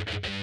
you